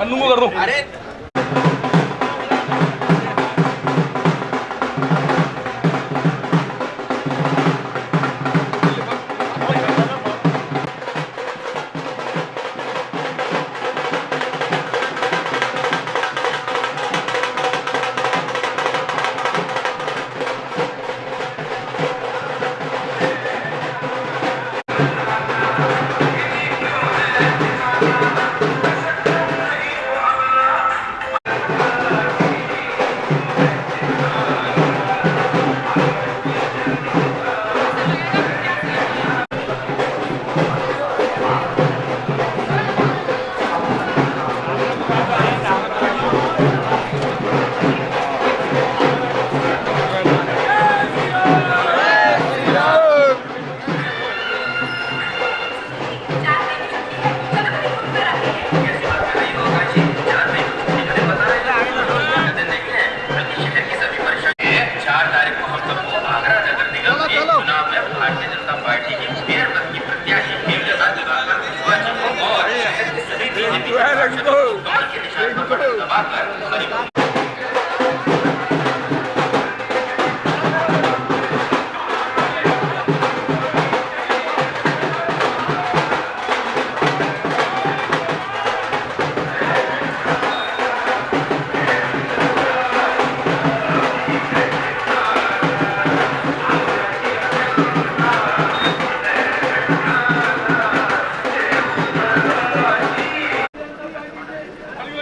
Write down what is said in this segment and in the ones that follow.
अनुमो कर अरे Let's move. Let's move.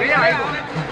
Vem aí,